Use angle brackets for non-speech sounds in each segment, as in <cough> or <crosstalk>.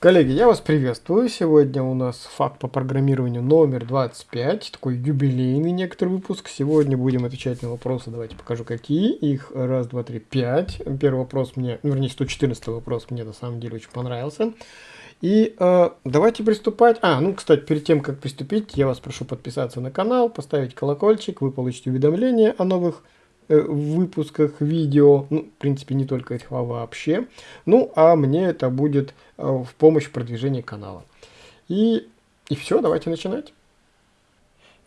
Коллеги, я вас приветствую. Сегодня у нас факт по программированию номер 25, такой юбилейный некоторый выпуск. Сегодня будем отвечать на вопросы, давайте покажу какие. Их раз, два, три, пять. Первый вопрос мне, ну, вернее 114 вопрос мне на самом деле очень понравился. И э, давайте приступать. А, ну, кстати, перед тем, как приступить, я вас прошу подписаться на канал, поставить колокольчик, вы получите уведомления о новых выпусках видео, ну, в принципе, не только этих, а вообще. Ну, а мне это будет э, в помощь в продвижении канала. И, и все, давайте начинать.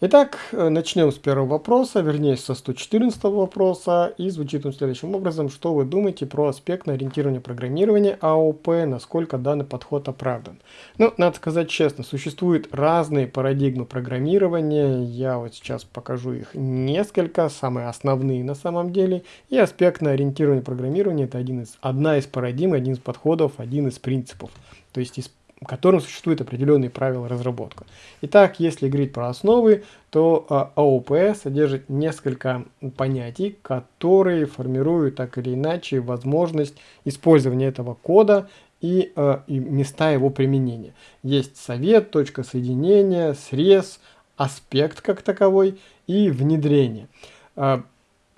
Итак, э, начнем с первого вопроса, вернее со 114 вопроса, и звучит он следующим образом. Что вы думаете про аспектное ориентирование программирования АОП, насколько данный подход оправдан? Ну, надо сказать честно, существуют разные парадигмы программирования, я вот сейчас покажу их несколько, самые основные на самом деле, и аспектное ориентирование программирования это один из, одна из парадигм, один из подходов, один из принципов. То есть из которым существуют определенные правила разработки. Итак, если говорить про основы, то а, АОП содержит несколько понятий, которые формируют так или иначе возможность использования этого кода и, а, и места его применения. Есть совет, точка соединения, срез, аспект как таковой и внедрение. А,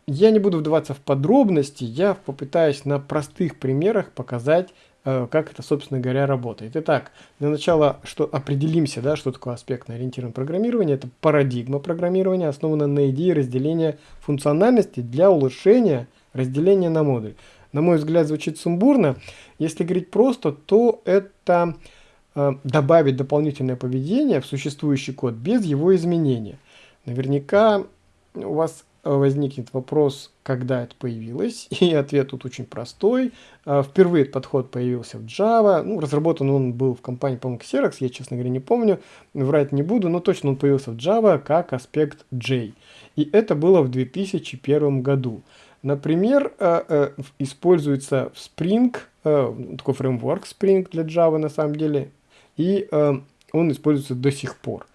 я не буду вдаваться в подробности, я попытаюсь на простых примерах показать как это, собственно говоря, работает. Итак, для начала что определимся, да, что такое аспектно-ориентированное программирование. Это парадигма программирования, основана на идее разделения функциональности для улучшения разделения на модуль. На мой взгляд, звучит сумбурно. Если говорить просто, то это э, добавить дополнительное поведение в существующий код без его изменения. Наверняка у вас возникнет вопрос, когда это появилось, <laughs> и ответ тут очень простой. А, впервые этот подход появился в Java, ну, разработан он был в компании, по-моему, Xerox, я, честно говоря, не помню, врать не буду, но точно он появился в Java как аспект J. И это было в 2001 году. Например, а, а, используется в Spring, такой фреймворк Spring для Java на самом деле, и он используется до сих пор.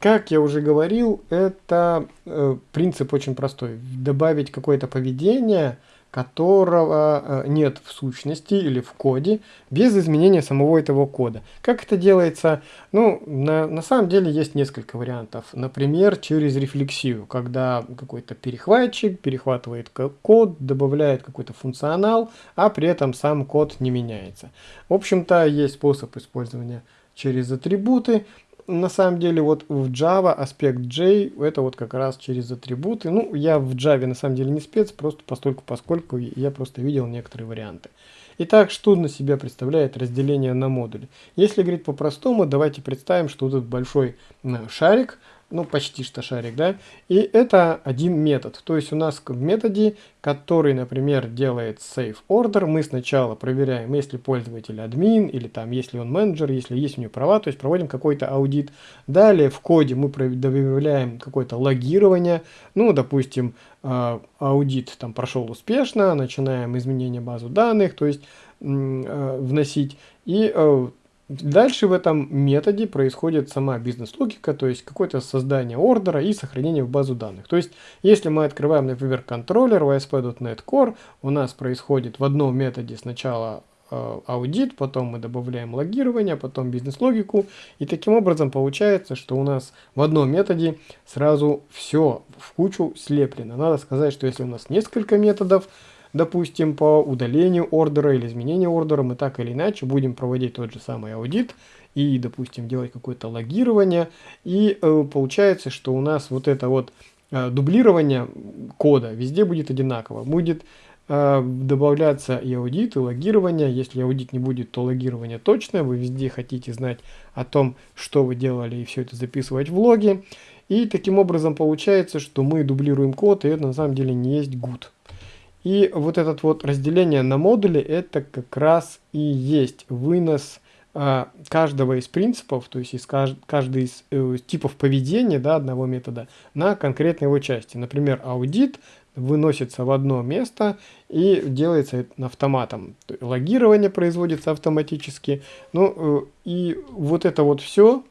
Как я уже говорил, это э, принцип очень простой. Добавить какое-то поведение, которого э, нет в сущности или в коде, без изменения самого этого кода. Как это делается? Ну, на, на самом деле есть несколько вариантов. Например, через рефлексию, когда какой-то перехватчик перехватывает код, добавляет какой-то функционал, а при этом сам код не меняется. В общем-то, есть способ использования через атрибуты на самом деле вот в Java аспект J это вот как раз через атрибуты. Ну, я в Java на самом деле не спец, просто постольку поскольку я просто видел некоторые варианты. Итак, что на себя представляет разделение на модули? Если говорить по-простому, давайте представим, что вот этот большой шарик, ну почти что шарик, да, и это один метод. То есть у нас в методе, который, например, делает save order, мы сначала проверяем, если пользователь админ, или там, если он менеджер, если есть у него права, то есть проводим какой-то аудит. Далее в коде мы добавляем какое-то логирование, ну, допустим, а, аудит там прошел успешно, начинаем изменение базы данных, то есть а, вносить, и а, Дальше в этом методе происходит сама бизнес-логика, то есть какое-то создание ордера и сохранение в базу данных. То есть, если мы открываем, например, контроллер в ASP.NET Core, у нас происходит в одном методе сначала э, аудит, потом мы добавляем логирование, потом бизнес-логику, и таким образом получается, что у нас в одном методе сразу все в кучу слеплено. Надо сказать, что если у нас несколько методов, допустим, по удалению ордера или изменению ордера, мы так или иначе будем проводить тот же самый аудит и, допустим, делать какое-то логирование. И э, получается, что у нас вот это вот э, дублирование кода везде будет одинаково. Будет э, добавляться и аудит, и логирование. Если аудит не будет, то логирование точное. Вы везде хотите знать о том, что вы делали, и все это записывать в логи. И таким образом получается, что мы дублируем код, и это на самом деле не есть good. И вот это вот разделение на модули, это как раз и есть вынос э, каждого из принципов, то есть из кажд каждый из э, типов поведения да, одного метода на конкретной его части. Например, аудит выносится в одно место и делается автоматом. Логирование производится автоматически. Ну э, и вот это вот все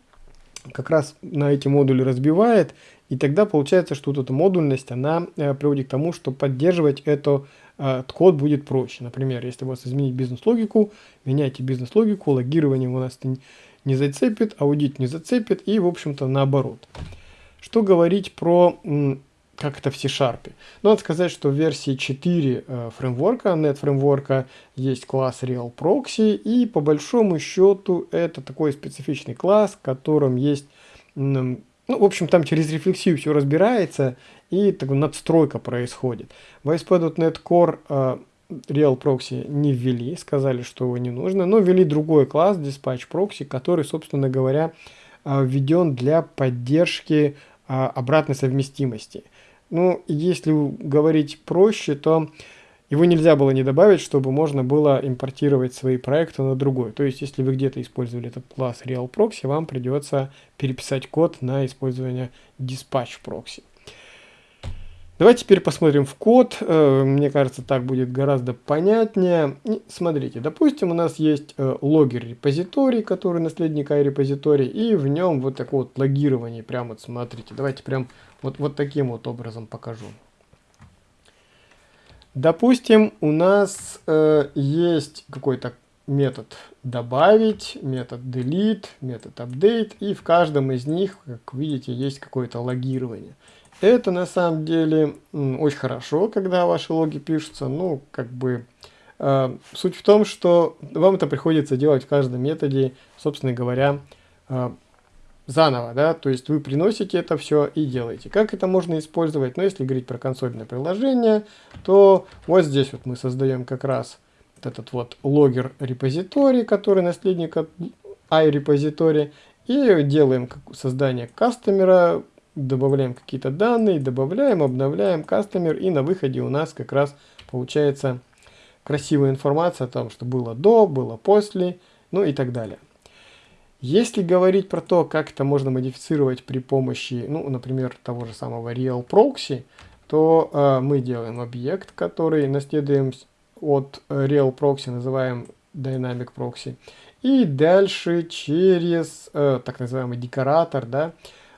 как раз на эти модули разбивает и тогда получается, что вот эта модульность, она э, приводит к тому, что поддерживать эту э, код будет проще. Например, если у вас изменить бизнес-логику, меняйте бизнес-логику, логирование у нас не зацепит, аудит не зацепит и, в общем-то, наоборот. Что говорить про как это в C-Sharp. Но надо сказать, что в версии 4 э, фреймворка, .NET фреймворка, есть класс Real Proxy, и по большому счету это такой специфичный класс, в котором есть, ну, в общем, там через рефлексию все разбирается, и так, надстройка происходит. В ASP.NET Core э, Real Proxy не ввели, сказали, что его не нужно, но ввели другой класс, Dispatch Proxy, который, собственно говоря, э, введен для поддержки э, обратной совместимости. Ну, если говорить проще, то его нельзя было не добавить, чтобы можно было импортировать свои проекты на другой. То есть, если вы где-то использовали этот класс Real Proxy, вам придется переписать код на использование Dispatch Proxy. Давайте теперь посмотрим в код. Э, мне кажется, так будет гораздо понятнее. Смотрите, допустим, у нас есть э, логер репозиторий, который наследник iRepository, и в нем вот такое вот логирование. Прямо вот смотрите. Давайте прям вот, вот таким вот образом покажу. Допустим, у нас э, есть какой-то метод добавить, метод delete, метод update, и в каждом из них, как видите, есть какое-то логирование. Это на самом деле очень хорошо, когда ваши логи пишутся. Ну, как бы э, суть в том, что вам это приходится делать в каждом методе, собственно говоря, э, заново, да, то есть вы приносите это все и делаете. Как это можно использовать? Ну, если говорить про консольное приложение, то вот здесь вот мы создаем как раз вот этот вот логер репозиторий, который наследник от iRepository, и делаем создание кастомера, добавляем какие-то данные, добавляем, обновляем кастомер, и на выходе у нас как раз получается красивая информация о том, что было до, было после, ну и так далее. Если говорить про то, как это можно модифицировать при помощи, ну, например, того же самого Real Proxy, то э, мы делаем объект, который наследуем от Real Proxy, называем Dynamic Proxy, и дальше через э, так называемый декоратор, да,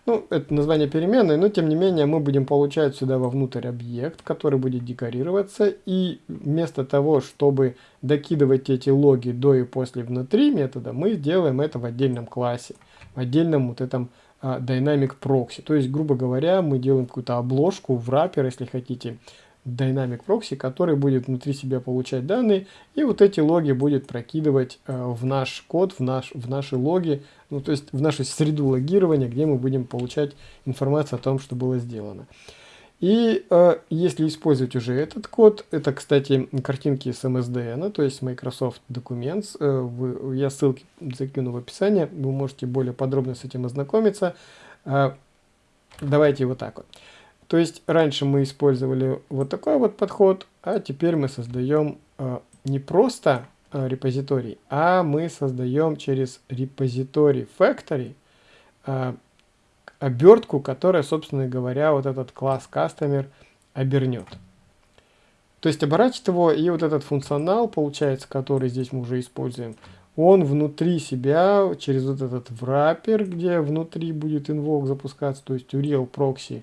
ну, это название переменной, но тем не менее мы будем получать сюда вовнутрь объект, который будет декорироваться. И вместо того, чтобы докидывать эти логи до и после внутри метода, мы сделаем это в отдельном классе, в отдельном вот этом а, Dynamic Proxy. То есть, грубо говоря, мы делаем какую-то обложку в wrapper, если хотите, Dynamic Proxy, который будет внутри себя получать данные, и вот эти логи будет прокидывать э, в наш код, в, наш, в наши логи, ну то есть в нашу среду логирования, где мы будем получать информацию о том, что было сделано. И э, если использовать уже этот код, это, кстати, картинки с MSDN, то есть Microsoft Documents, э, вы, я ссылки закину в описании, вы можете более подробно с этим ознакомиться. Э, давайте вот так вот. То есть раньше мы использовали вот такой вот подход, а теперь мы создаем э, не просто э, репозиторий, а мы создаем через репозиторий factory э, обертку, которая, собственно говоря, вот этот класс customer обернет. То есть оборачивает его, и вот этот функционал, получается, который здесь мы уже используем, он внутри себя, через вот этот wrapper, где внутри будет invoke запускаться, то есть у real proxy,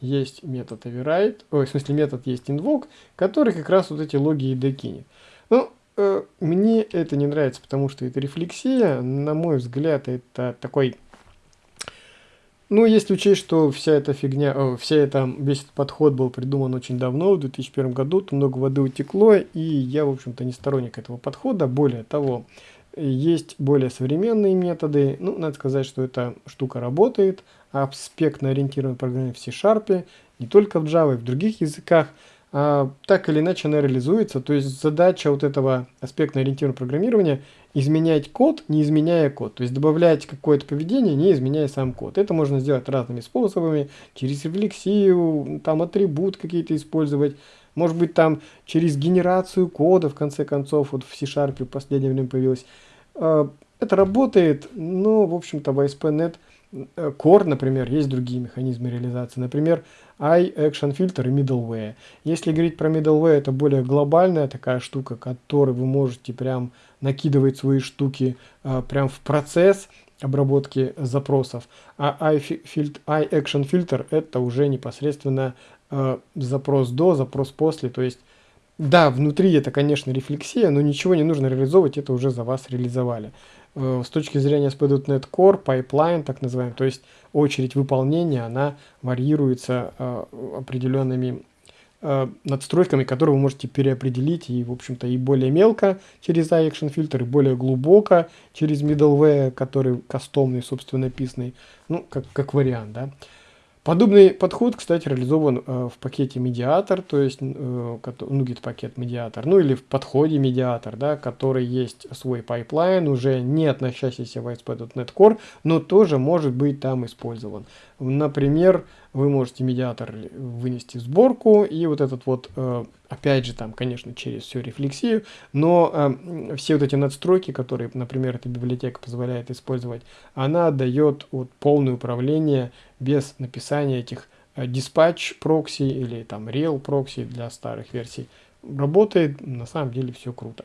есть метод override, ой, в смысле метод есть invoke, который как раз вот эти логи и докинет. Ну, э, мне это не нравится, потому что это рефлексия, на мой взгляд, это такой... Ну, если учесть, что вся эта фигня, о, вся эта, весь этот подход был придуман очень давно, в 2001 году, то много воды утекло, и я, в общем-то, не сторонник этого подхода. Более того, есть более современные методы. Ну, надо сказать, что эта штука работает. Аспектно ориентированное программирование в C-Sharp, не только в Java, и в других языках, а, так или иначе она реализуется. То есть задача вот этого аспектно ориентированного программирования изменять код, не изменяя код. То есть добавлять какое-то поведение, не изменяя сам код. Это можно сделать разными способами, через рефлексию, там атрибут какие-то использовать, может быть там через генерацию кода, в конце концов, вот в C-Sharp в последнее время появилось. А, это работает, но, в общем-то, в ASP.NET Core, например, есть другие механизмы реализации. Например, iAction Filter и Middleware. Если говорить про Middleware, это более глобальная такая штука, которой вы можете прям накидывать свои штуки а, прям в процесс обработки запросов. А iAction Filter это уже непосредственно а, запрос до, запрос после, то есть Да, внутри это, конечно, рефлексия, но ничего не нужно реализовывать, это уже за вас реализовали. Э, с точки зрения ASP.NET Core, pipeline, так называемый, то есть очередь выполнения, она варьируется э, определенными э, надстройками, которые вы можете переопределить и, в общем-то, и более мелко через iAction фильтр, и более глубоко через middleware, который кастомный, собственно, написанный, ну, как, как вариант, да. Подобный подход, кстати, реализован э, в пакете медиатор, то есть, э, NuGet пакет медиатор, ну или в подходе медиатор, да, который есть свой pipeline, уже не относящийся в ASP.NET Core, но тоже может быть там использован. Например, вы можете медиатор вынести в сборку, и вот этот вот, э, опять же, там, конечно, через всю рефлексию, но э, все вот эти надстройки, которые, например, эта библиотека позволяет использовать, она дает вот полное управление без написания этих диспатч э, прокси или там real прокси для старых версий. Работает, на самом деле, все круто.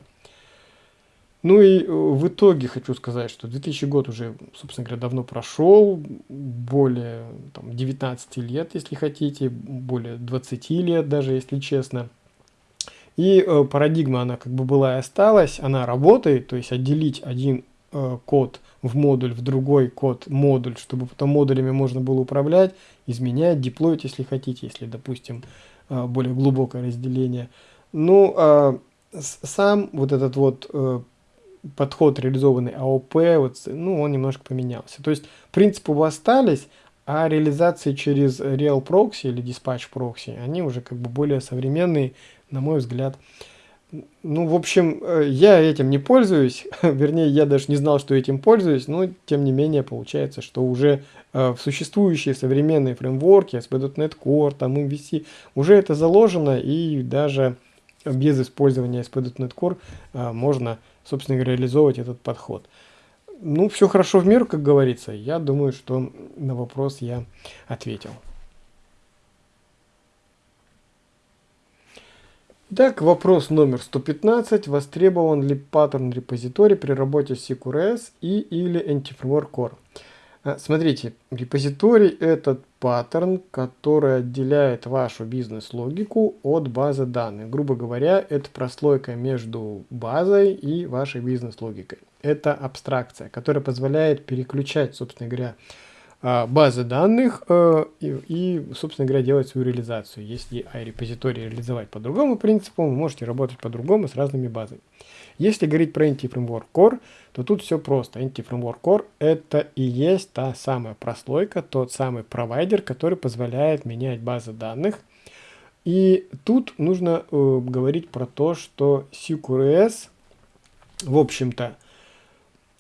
Ну и э, в итоге хочу сказать, что 2000 год уже, собственно говоря, давно прошел, более там, 19 лет, если хотите, более 20 лет даже, если честно. И э, парадигма, она как бы была и осталась, она работает, то есть отделить один э, код в модуль, в другой код модуль, чтобы потом модулями можно было управлять, изменять, деплоить, если хотите, если, допустим, э, более глубокое разделение. Ну, э, сам вот этот вот э, подход реализованный АОП, вот, ну, он немножко поменялся. То есть принципы остались, а реализации через Real Proxy или Dispatch Proxy, они уже как бы более современные, на мой взгляд. Ну, в общем, э, я этим не пользуюсь, <laughs> вернее, я даже не знал, что этим пользуюсь, но тем не менее получается, что уже э, в существующие современные фреймворки, ASP.NET Core, там MVC, уже это заложено, и даже без использования ASP.NET Core э, можно собственно говоря, реализовывать этот подход. Ну, все хорошо в меру, как говорится. Я думаю, что на вопрос я ответил. Так, вопрос номер 115. Востребован ли паттерн репозиторий при работе с CQRS и или Anti-Framework Core? А, смотрите, репозиторий – это паттерн, который отделяет вашу бизнес-логику от базы данных. Грубо говоря, это прослойка между базой и вашей бизнес-логикой. Это абстракция, которая позволяет переключать, собственно говоря, базы данных э, и, и, собственно говоря, делать свою реализацию. Если iRepository реализовать по другому принципу, вы можете работать по-другому с разными базами. Если говорить про Anti-Framework Core, то тут все просто. Anti-Framework Core это и есть та самая прослойка, тот самый провайдер, который позволяет менять базы данных. И тут нужно э, говорить про то, что CQRS, в общем-то,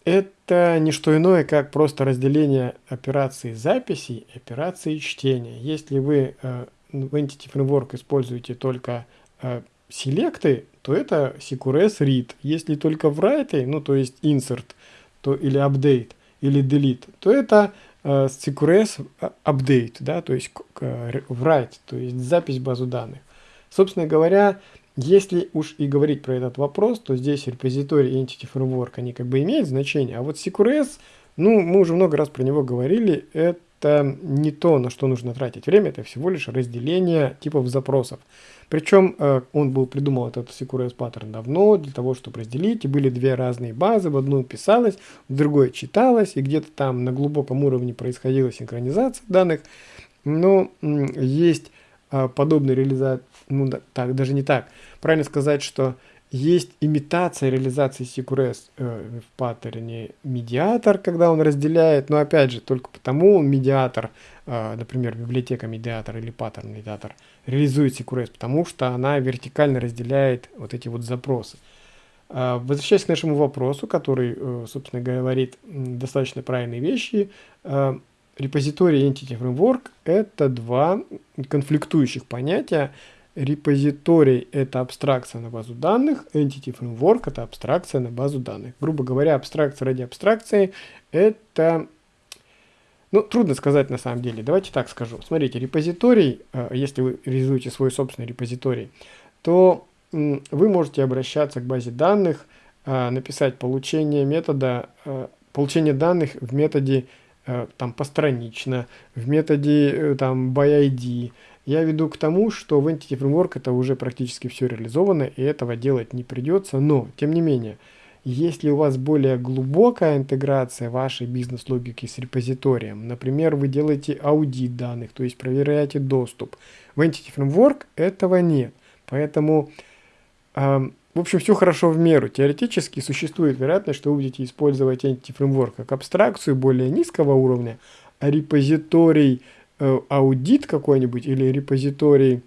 это не что иное, как просто разделение операции записи и операции чтения. Если вы э, в Entity Framework используете только э, селекты, то это CQRS read. Если только в write, ну то есть insert, то или update, или delete, то это э, CQRS update, да, то есть э, write, то есть запись базу данных. Собственно говоря, если уж и говорить про этот вопрос, то здесь репозиторий Entity Framework, они как бы имеют значение, а вот CQRS, ну, мы уже много раз про него говорили, это не то, на что нужно тратить время, это всего лишь разделение типов запросов. Причем э, он был придумал этот CQRS паттерн давно, для того, чтобы разделить, и были две разные базы, в одну писалось, в другой читалось, и где-то там на глубоком уровне происходила синхронизация данных, но есть э, подобные реализации, ну да, так, даже не так, правильно сказать, что есть имитация реализации CQRS э, в паттерне медиатор, когда он разделяет, но опять же, только потому он медиатор, э, например, библиотека медиатор или паттерн медиатор, реализует CQRS, потому что она вертикально разделяет вот эти вот запросы. Э, возвращаясь к нашему вопросу, который, э, собственно, говорит достаточно правильные вещи, э, репозиторий Entity Framework – это два конфликтующих понятия, Репозиторий – это абстракция на базу данных, Entity Framework – это абстракция на базу данных. Грубо говоря, абстракция ради абстракции – это… Ну, трудно сказать на самом деле. Давайте так скажу. Смотрите, репозиторий, э, если вы реализуете свой собственный репозиторий, то вы можете обращаться к базе данных, э, написать получение метода, э, получение данных в методе там постранично, в методе там by ID, Я веду к тому, что в Entity Framework это уже практически все реализовано, и этого делать не придется, но, тем не менее, если у вас более глубокая интеграция вашей бизнес-логики с репозиторием, например, вы делаете аудит данных, то есть проверяете доступ, в Entity Framework этого нет. Поэтому, э, в общем, все хорошо в меру. Теоретически существует вероятность, что вы будете использовать Entity Framework как абстракцию более низкого уровня, а репозиторий аудит какой-нибудь или репозиторий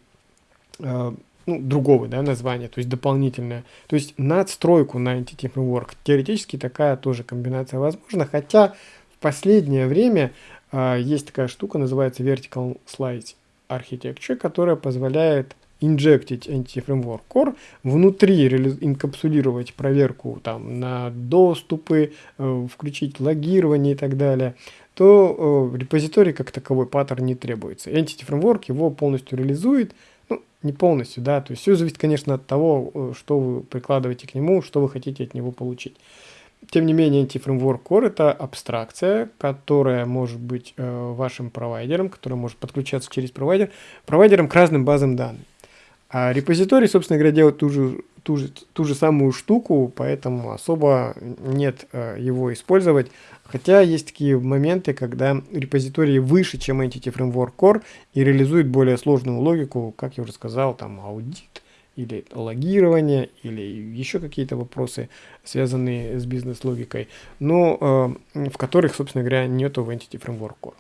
э, ну, другого да, названия, то есть дополнительное. То есть надстройку на Entity Framework. Теоретически такая тоже комбинация возможна, хотя в последнее время э, есть такая штука, называется Vertical Slice Architecture, которая позволяет инжектить Entity Framework Core, внутри инкапсулировать проверку там, на доступы, э, включить логирование и так далее, то э, репозиторий как таковой паттерн не требуется. Entity Framework его полностью реализует, не полностью, да, то есть все зависит, конечно, от того, э, что вы прикладываете к нему, что вы хотите от него получить. Тем не менее, Anti-Framework Core – это абстракция, которая может быть э, вашим провайдером, которая может подключаться через провайдер, провайдером к разным базам данных. А репозиторий, собственно говоря, делает ту же, ту же, ту же самую штуку, поэтому особо нет э, его использовать. Хотя есть такие моменты, когда репозитории выше, чем Entity Framework Core и реализуют более сложную логику, как я уже сказал, там аудит или логирование, или еще какие-то вопросы, связанные с бизнес-логикой, но э, в которых, собственно говоря, нету в Entity Framework Core.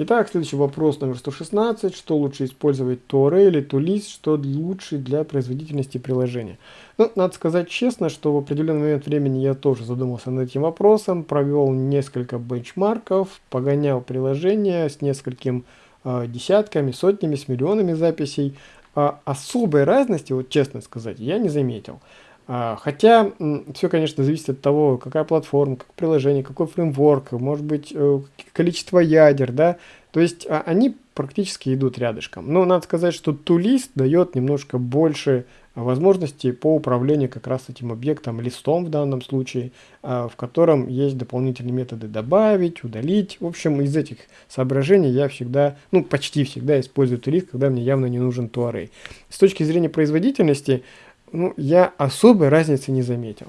Итак, следующий вопрос номер 116. Что лучше использовать Tor или Toolis? Что лучше для производительности приложения? Ну, надо сказать честно, что в определенный момент времени я тоже задумался над этим вопросом, провел несколько бенчмарков, погонял приложение с несколькими э, десятками, сотнями, с миллионами записей. А особой разности, вот честно сказать, я не заметил. А, хотя все, конечно, зависит от того, какая платформа, какое приложение, какой фреймворк, может быть, э, количество ядер, да. То есть а, они практически идут рядышком. Но надо сказать, что тулист дает немножко больше возможностей по управлению как раз этим объектом, листом в данном случае, а, в котором есть дополнительные методы добавить, удалить. В общем, из этих соображений я всегда, ну почти всегда использую тулист, когда мне явно не нужен туарей. С точки зрения производительности, ну, я особой разницы не заметил.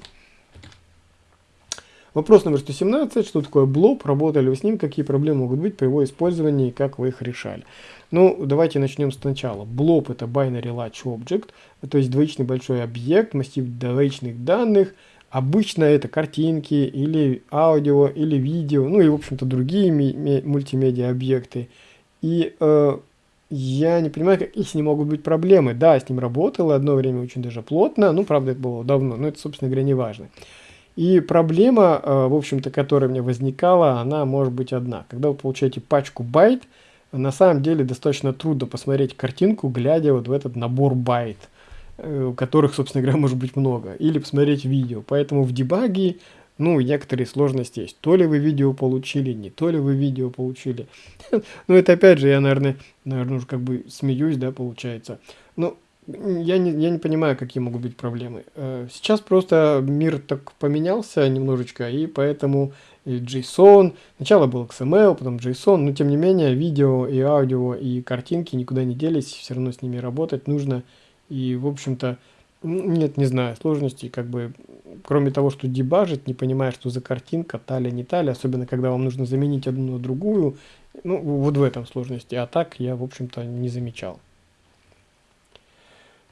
Вопрос номер 117. Что такое блоб? Работали вы с ним? Какие проблемы могут быть при его использовании как вы их решали? Ну, давайте начнем сначала. Блоб это binary large object, то есть двоичный большой объект, массив двоичных данных. Обычно это картинки или аудио или видео, ну и в общем-то другие мультимедиа объекты. И э, я не понимаю, какие с ним могут быть проблемы. Да, с ним работало одно время очень даже плотно, ну, правда, это было давно, но это, собственно говоря, не важно. И проблема, э, в общем-то, которая меня возникала, она может быть одна. Когда вы получаете пачку байт, на самом деле достаточно трудно посмотреть картинку, глядя вот в этот набор байт, э, которых, собственно говоря, может быть много, или посмотреть видео. Поэтому в debug е ну, некоторые сложности есть. То ли вы видео получили, не то ли вы видео получили. <laughs> Ну, это опять же, я, наверное, наверное, уже как бы смеюсь, да, получается. Но я не, я не понимаю, какие могут быть проблемы. Э, сейчас просто мир так поменялся немножечко, и поэтому и JSON, сначала был XML, потом JSON, но тем не менее видео и аудио и картинки никуда не делись, все равно с ними работать нужно. И, в общем-то, нет, не знаю, сложностей, как бы, кроме того, что дебажить, не понимая, что за картинка, талия, не талия, особенно когда вам нужно заменить одну на другую, ну, вот в этом сложности, а так я, в общем-то, не замечал.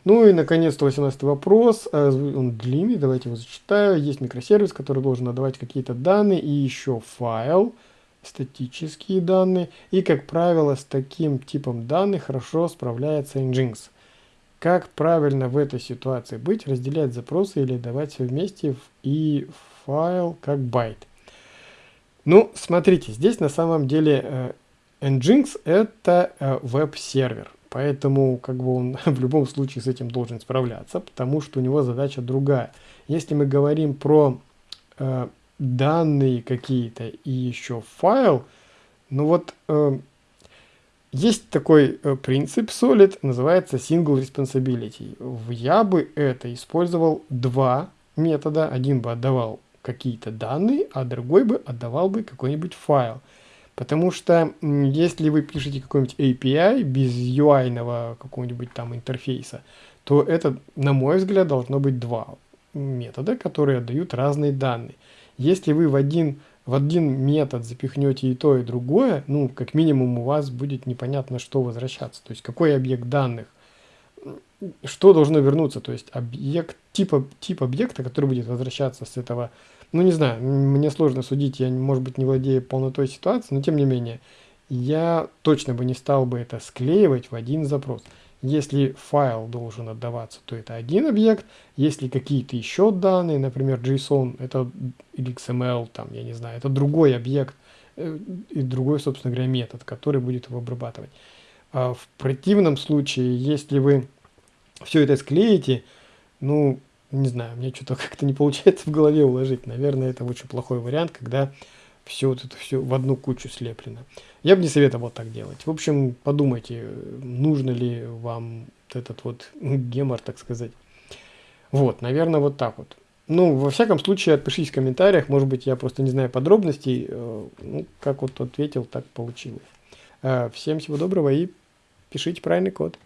Ну и, наконец-то, 18 вопрос, а, он длинный, давайте его зачитаю. Есть микросервис, который должен отдавать какие-то данные, и еще файл, статические данные, и, как правило, с таким типом данных хорошо справляется Nginx. Как правильно в этой ситуации быть, разделять запросы или давать все вместе и файл как байт? Ну, смотрите, здесь на самом деле э, Nginx это э, веб-сервер, поэтому как бы он <laughs> в любом случае с этим должен справляться, потому что у него задача другая. Если мы говорим про э, данные какие-то и еще файл, ну вот э, есть такой э, принцип Solid, называется Single Responsibility. Я бы это использовал два метода. Один бы отдавал какие-то данные, а другой бы отдавал бы какой-нибудь файл. Потому что если вы пишете какой-нибудь API без UI какого-нибудь там интерфейса, то это, на мой взгляд, должно быть два метода, которые отдают разные данные. Если вы в один, в один метод запихнете и то, и другое, ну, как минимум у вас будет непонятно, что возвращаться. То есть, какой объект данных, что должно вернуться. То есть, объект, типа, тип объекта, который будет возвращаться с этого ну, не знаю, мне сложно судить, я, может быть, не владею полнотой ситуации, но тем не менее, я точно бы не стал бы это склеивать в один запрос. Если файл должен отдаваться, то это один объект. Если какие-то еще данные, например, JSON, это или XML, там, я не знаю, это другой объект э, и другой, собственно говоря, метод, который будет его обрабатывать. А в противном случае, если вы все это склеите, ну, не знаю, мне что-то <laughs> как-то не получается в голове уложить. Наверное, это очень плохой вариант, когда все вот это все в одну кучу слеплено. Я бы не советовал так делать. В общем, подумайте, нужно ли вам этот вот <laughs> гемор, так сказать. Вот, наверное, вот так вот. Ну, во всяком случае, отпишитесь в комментариях. Может быть, я просто не знаю подробностей. Э, ну, как вот ответил, так получилось. Э, всем всего доброго и пишите правильный код.